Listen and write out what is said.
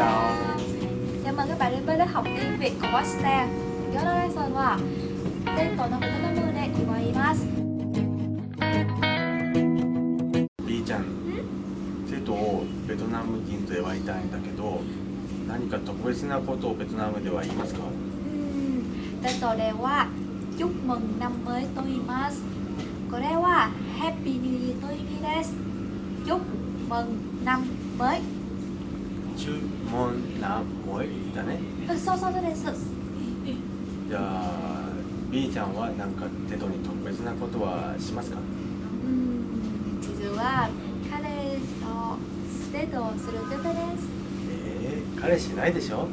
chào Chào mừng các bạn đến với lớp học tiếng Việt của Western 今日のレッスンはテントのベトナムで決まります B ちゃんテトをベトナム人と祝いたいんだけど何か特別なことをベトナムでは言いますか Ừm, Tên tổ đề wa Chúc mừng năm mới Toimas Có đề wa Happy New Year Toimides Chúc mừng năm mới 注文なもいだね。うんそうそうそうです。じゃあ B ちゃんは何かテトに特別なことはしますか？うん実は彼とートをすることです。えー、彼氏いないでしょ？